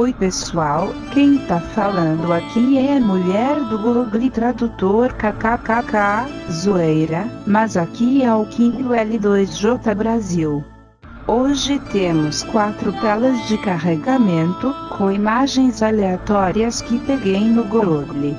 Oi pessoal, quem tá falando aqui é a mulher do Google Tradutor kkkk, zoeira, mas aqui é o Kindle L2J Brasil. Hoje temos quatro telas de carregamento, com imagens aleatórias que peguei no Google.